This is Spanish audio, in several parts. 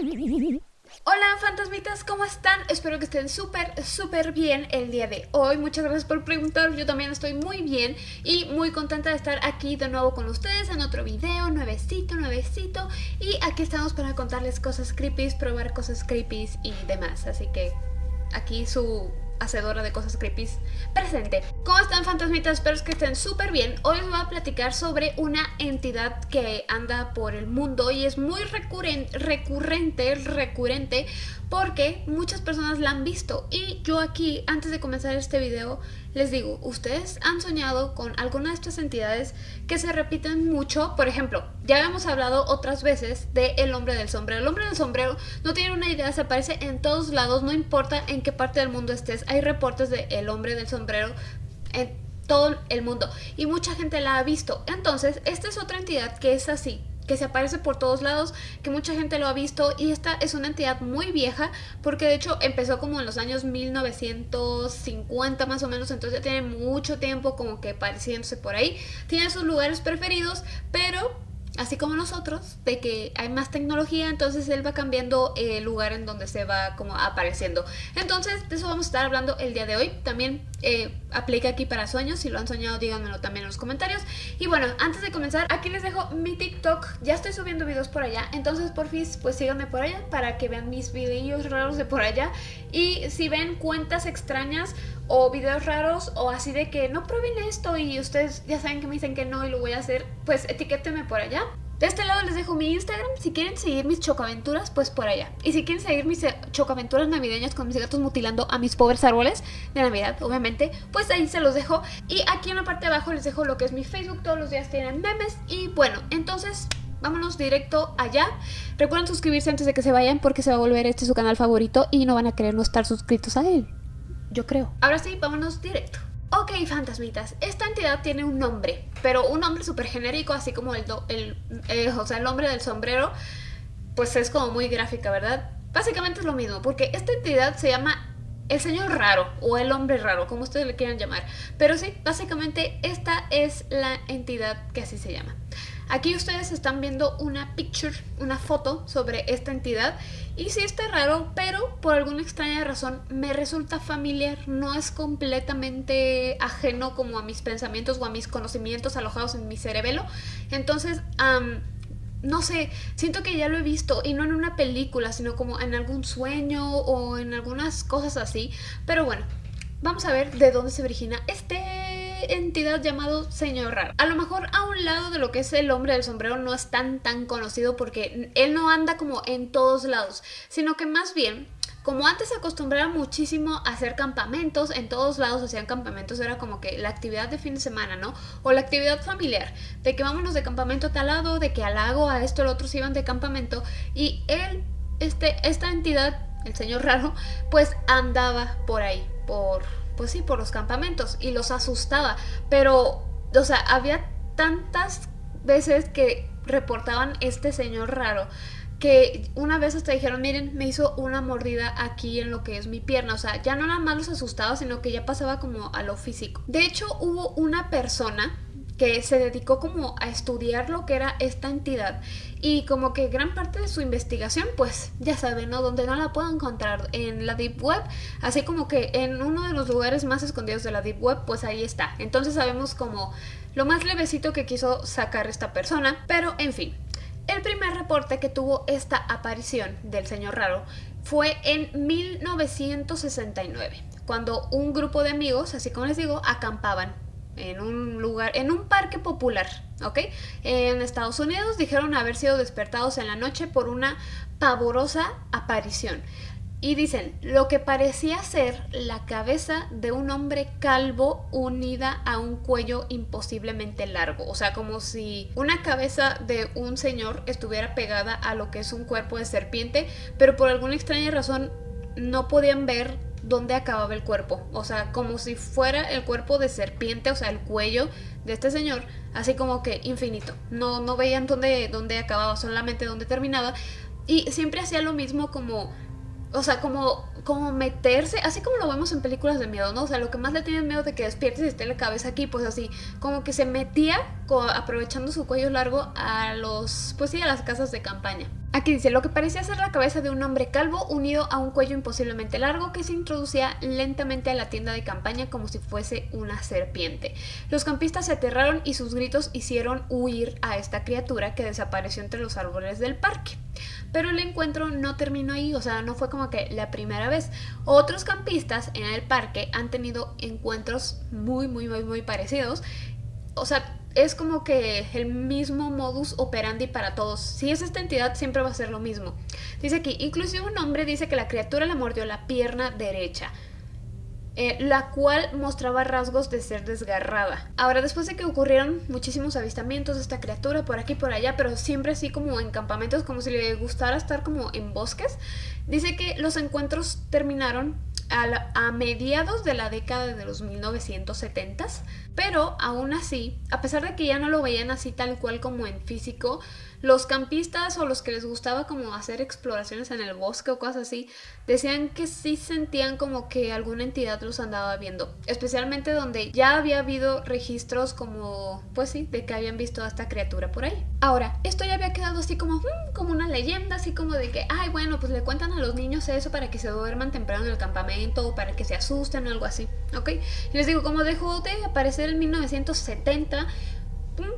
Hola fantasmitas, ¿cómo están? Espero que estén súper, súper bien el día de hoy. Muchas gracias por preguntar, yo también estoy muy bien y muy contenta de estar aquí de nuevo con ustedes en otro video, nuevecito, nuevecito. Y aquí estamos para contarles cosas creepy, probar cosas creepy y demás. Así que aquí su hacedora de cosas creepy presente. ¿Cómo están fantasmitas? Espero que estén súper bien. Hoy os voy a platicar sobre una entidad que anda por el mundo y es muy recurrente, recurrente, recurrente porque muchas personas la han visto y yo aquí antes de comenzar este video les digo, ustedes han soñado con alguna de estas entidades que se repiten mucho, por ejemplo, ya habíamos hablado otras veces de el hombre del sombrero, el hombre del sombrero no tiene una idea, se aparece en todos lados, no importa en qué parte del mundo estés, hay reportes de el hombre del sombrero en todo el mundo y mucha gente la ha visto, entonces esta es otra entidad que es así, que se aparece por todos lados, que mucha gente lo ha visto y esta es una entidad muy vieja porque de hecho empezó como en los años 1950 más o menos, entonces ya tiene mucho tiempo como que apareciéndose por ahí. Tiene sus lugares preferidos, pero así como nosotros, de que hay más tecnología, entonces él va cambiando el lugar en donde se va como apareciendo. Entonces, de eso vamos a estar hablando el día de hoy. También eh, aplica aquí para sueños, si lo han soñado díganmelo también en los comentarios. Y bueno, antes de comenzar, aquí les dejo mi TikTok, ya estoy subiendo videos por allá, entonces por fin pues síganme por allá para que vean mis videos raros de por allá. Y si ven cuentas extrañas o videos raros o así de que no prueben esto y ustedes ya saben que me dicen que no y lo voy a hacer, pues etiquétenme por allá. De este lado les dejo mi Instagram, si quieren seguir mis chocaventuras, pues por allá. Y si quieren seguir mis eh, chocaventuras navideñas con mis gatos mutilando a mis pobres árboles de Navidad, obviamente, pues ahí se los dejo. Y aquí en la parte de abajo les dejo lo que es mi Facebook, todos los días tienen memes. Y bueno, entonces vámonos directo allá. Recuerden suscribirse antes de que se vayan porque se va a volver este su canal favorito y no van a querer no estar suscritos a él. Yo creo. Ahora sí, vámonos directo. Ok, fantasmitas, esta entidad tiene un nombre, pero un nombre súper genérico, así como el, el, eh, o sea, el nombre del sombrero, pues es como muy gráfica, ¿verdad? Básicamente es lo mismo, porque esta entidad se llama el señor raro o el hombre raro, como ustedes le quieran llamar. Pero sí, básicamente esta es la entidad que así se llama. Aquí ustedes están viendo una picture, una foto sobre esta entidad y sí está raro, pero por alguna extraña razón me resulta familiar, no es completamente ajeno como a mis pensamientos o a mis conocimientos alojados en mi cerebelo. Entonces, no sé, siento que ya lo he visto y no en una película, sino como en algún sueño o en algunas cosas así. Pero bueno, vamos a ver de dónde se origina este entidad llamado Señor Raro. A lo mejor a un lado de lo que es el hombre del sombrero no es tan tan conocido porque él no anda como en todos lados, sino que más bien como antes se acostumbraba muchísimo a hacer campamentos, en todos lados hacían campamentos, era como que la actividad de fin de semana, ¿no? O la actividad familiar, de que vámonos de campamento a tal lado, de que al lago, a esto, el otro se iban de campamento, y él, este, esta entidad, el señor raro, pues andaba por ahí, por pues sí, por los campamentos y los asustaba. Pero, o sea, había tantas veces que reportaban este señor raro que una vez hasta dijeron, miren, me hizo una mordida aquí en lo que es mi pierna. O sea, ya no nada más los asustaba, sino que ya pasaba como a lo físico. De hecho, hubo una persona que se dedicó como a estudiar lo que era esta entidad y como que gran parte de su investigación pues ya saben, ¿no? Donde no la puedo encontrar en la Deep Web, así como que en uno de los lugares más escondidos de la Deep Web pues ahí está. Entonces sabemos como lo más levecito que quiso sacar esta persona, pero en fin. El primer reporte que tuvo esta aparición del señor raro fue en 1969, cuando un grupo de amigos, así como les digo, acampaban en un lugar, en un parque popular, ¿ok? En Estados Unidos dijeron haber sido despertados en la noche por una pavorosa aparición. Y dicen, lo que parecía ser la cabeza de un hombre calvo unida a un cuello imposiblemente largo. O sea, como si una cabeza de un señor estuviera pegada a lo que es un cuerpo de serpiente, pero por alguna extraña razón no podían ver dónde acababa el cuerpo. O sea, como si fuera el cuerpo de serpiente, o sea, el cuello de este señor, así como que infinito. No, no veían dónde, dónde acababa, solamente dónde terminaba. Y siempre hacía lo mismo como... O sea, como, como meterse, así como lo vemos en películas de miedo, ¿no? O sea, lo que más le tienen miedo de que despiertes y esté la cabeza aquí, pues así, como que se metía aprovechando su cuello largo a los, pues sí, a las casas de campaña. Aquí dice, lo que parecía ser la cabeza de un hombre calvo unido a un cuello imposiblemente largo que se introducía lentamente a la tienda de campaña como si fuese una serpiente. Los campistas se aterraron y sus gritos hicieron huir a esta criatura que desapareció entre los árboles del parque. Pero el encuentro no terminó ahí, o sea, no fue como que la primera vez. Otros campistas en el parque han tenido encuentros muy, muy, muy, muy parecidos. O sea, es como que el mismo modus operandi para todos. Si es esta entidad, siempre va a ser lo mismo. Dice aquí, inclusive un hombre dice que la criatura le mordió la pierna derecha. Eh, la cual mostraba rasgos de ser desgarrada. Ahora, después de que ocurrieron muchísimos avistamientos de esta criatura por aquí y por allá, pero siempre así como en campamentos, como si le gustara estar como en bosques, dice que los encuentros terminaron a, mediados de la década de los 1970s, pero aún así, a pesar de que ya no lo veían así tal cual como en físico, los campistas o los que les gustaba como hacer exploraciones en el bosque o cosas así, decían que sí sentían como que alguna entidad los andaba viendo, especialmente donde ya había habido registros como, pues sí, de que habían visto a esta criatura por ahí. Ahora, esto ya había quedado así como, mm, como una leyenda, así como de que, ay, bueno, pues le cuentan a los niños eso para que se duerman temprano en el campamento o para que se asusten o algo así, ¿ok? Y les digo, como dejó de aparecer en 1970,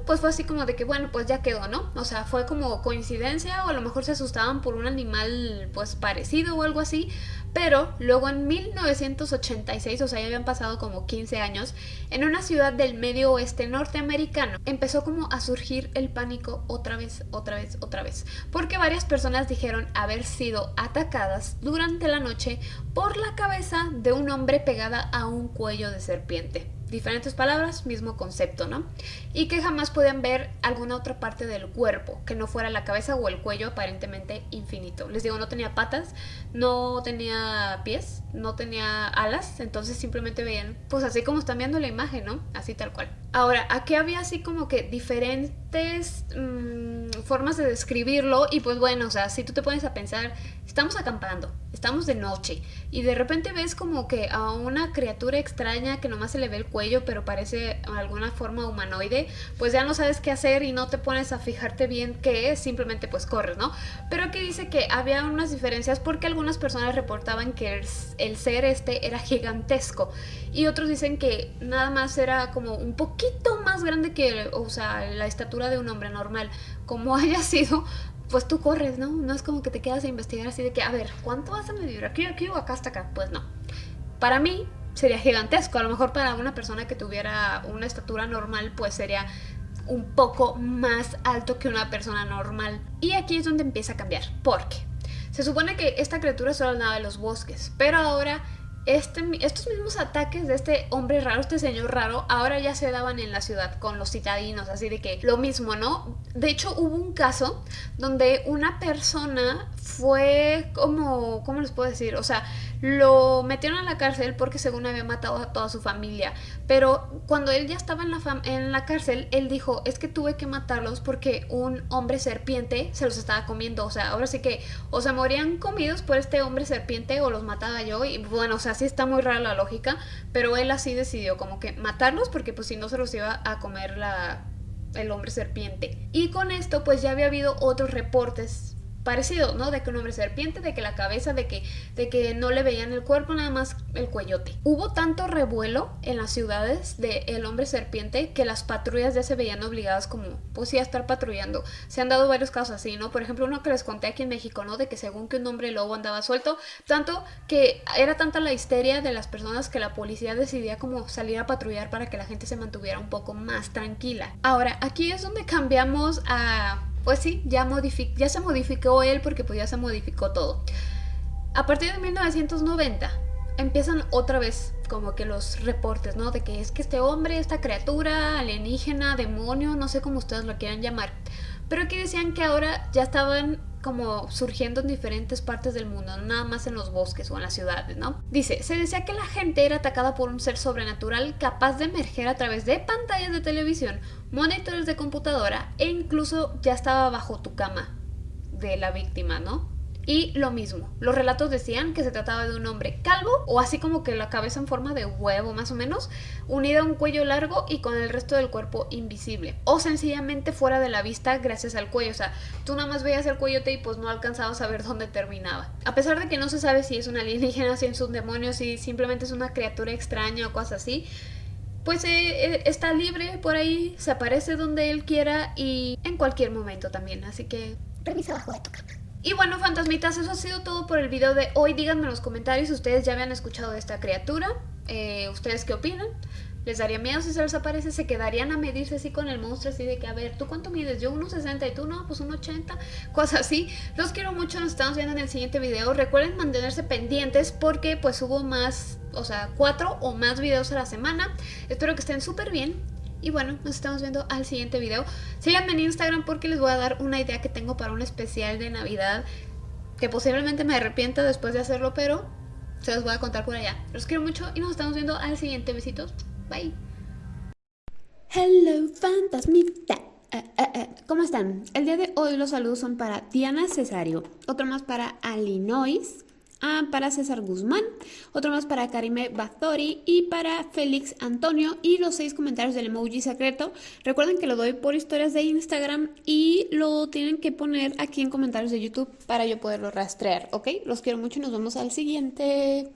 pues fue así como de que bueno, pues ya quedó, ¿no? O sea, fue como coincidencia o a lo mejor se asustaban por un animal pues parecido o algo así, pero luego en 1986, o sea, ya habían pasado como 15 años, en una ciudad del medio oeste norteamericano empezó como a surgir el pánico otra vez, otra vez, otra vez, porque varias personas dijeron haber sido atacadas durante la noche por la cabeza de un hombre pegada a un cuello de serpiente diferentes palabras, mismo concepto, ¿no? Y que jamás podían ver alguna otra parte del cuerpo, que no fuera la cabeza o el cuello aparentemente infinito. Les digo, no tenía patas, no tenía pies, no tenía alas, entonces simplemente veían, pues así como están viendo la imagen, ¿no? Así tal cual. Ahora, aquí había así como que diferentes mm, formas de describirlo y pues bueno, o sea, si tú te pones a pensar, estamos acampando, estamos de noche y de repente ves como que a una criatura extraña que nomás se le ve el cuello pero parece alguna forma humanoide, pues ya no sabes qué hacer y no te pones a fijarte bien qué es, simplemente pues corres, ¿no? Pero aquí dice que había unas diferencias porque algunas personas reportaban que el, el ser este era gigantesco y otros dicen que nada más era como un poquito más grande que, o sea, la estatura de un hombre normal, como haya sido, pues tú corres, ¿no? No es como que te quedas a investigar así de que, a ver, ¿cuánto vas a medir? ¿Aquí, aquí o acá hasta acá? Pues no. Para mí sería gigantesco. A lo mejor para una persona que tuviera una estatura normal, pues sería un poco más alto que una persona normal. Y aquí es donde empieza a cambiar. Porque se supone que esta criatura solo andaba en los bosques, pero ahora este, estos mismos ataques de este hombre raro, este señor raro, ahora ya se daban en la ciudad con los citadinos, así de que lo mismo, ¿no? De hecho, hubo un caso donde una persona fue como, ¿cómo les puedo decir? O sea, lo metieron a la cárcel porque según había matado a toda su familia. Pero cuando él ya estaba en la, en la cárcel, él dijo, es que tuve que matarlos porque un hombre serpiente se los estaba comiendo. O sea, ahora sí que o se morían comidos por este hombre serpiente o los mataba yo. Y bueno, o sea, sí está muy rara la lógica. Pero él así decidió como que matarlos porque pues si no se los iba a comer la, el hombre serpiente. Y con esto pues ya había habido otros reportes parecido, ¿no? De que un hombre serpiente, de que la cabeza, de que, de que no le veían el cuerpo, nada más el cuellote. Hubo tanto revuelo en las ciudades de el hombre serpiente que las patrullas ya se veían obligadas como, pues sí, a estar patrullando. Se han dado varios casos así, ¿no? Por ejemplo, uno que les conté aquí en México, ¿no? De que según que un hombre lobo andaba suelto, tanto que era tanta la histeria de las personas que la policía decidía como salir a patrullar para que la gente se mantuviera un poco más tranquila. Ahora, aquí es donde cambiamos a pues sí, ya, ya se modificó él porque pues ya se modificó todo. A partir de 1990 empiezan otra vez como que los reportes, ¿no? De que es que este hombre, esta criatura alienígena, demonio, no sé cómo ustedes lo quieran llamar, pero que decían que ahora ya estaban como surgiendo en diferentes partes del mundo, no nada más en los bosques o en las ciudades, ¿no? Dice, se decía que la gente era atacada por un ser sobrenatural capaz de emerger a través de pantallas de televisión, monitores de computadora e incluso ya estaba bajo tu cama de la víctima, ¿no? Y lo mismo, los relatos decían que se trataba de un hombre calvo o así como que la cabeza en forma de huevo más o menos, unida a un cuello largo y con el resto del cuerpo invisible. O sencillamente fuera de la vista gracias al cuello. O sea, tú nada más veías el cuellote y pues no alcanzabas a ver dónde terminaba. A pesar de que no se sabe si es un alienígena, si es un demonio, si simplemente es una criatura extraña o cosas así, pues eh, eh, está libre por ahí, se aparece donde él quiera y en cualquier momento también. Así que... Permiso abajo de tu. Y bueno, fantasmitas, eso ha sido todo por el video de hoy. Díganme en los comentarios si ustedes ya habían escuchado de esta criatura. Eh, ¿Ustedes qué opinan? ¿Les daría miedo si se les aparece? ¿Se quedarían a medirse así con el monstruo? Así de que, a ver, ¿tú cuánto mides? Yo 1,60 y tú no, pues 1,80. Cosas así. Los quiero mucho, nos estamos viendo en el siguiente video. Recuerden mantenerse pendientes porque pues hubo más, o sea, cuatro o más videos a la semana. Espero que estén súper bien. Y bueno, nos estamos viendo al siguiente video. Síganme en Instagram porque les voy a dar una idea que tengo para un especial de Navidad. Que posiblemente me arrepienta después de hacerlo, pero se los voy a contar por allá. Los quiero mucho y nos estamos viendo al siguiente. Besitos. Bye. Hello, fantasmita. Eh, eh, eh, ¿Cómo están? El día de hoy los saludos son para Diana Cesario, otro más para Alinois, para César Guzmán, otro más para Karime Bathori y para Félix Antonio y los seis comentarios del emoji secreto. Recuerden que lo doy por historias de Instagram y lo tienen que poner aquí en comentarios de YouTube para yo poderlo rastrear, ¿ok? Los quiero mucho y nos vemos al siguiente.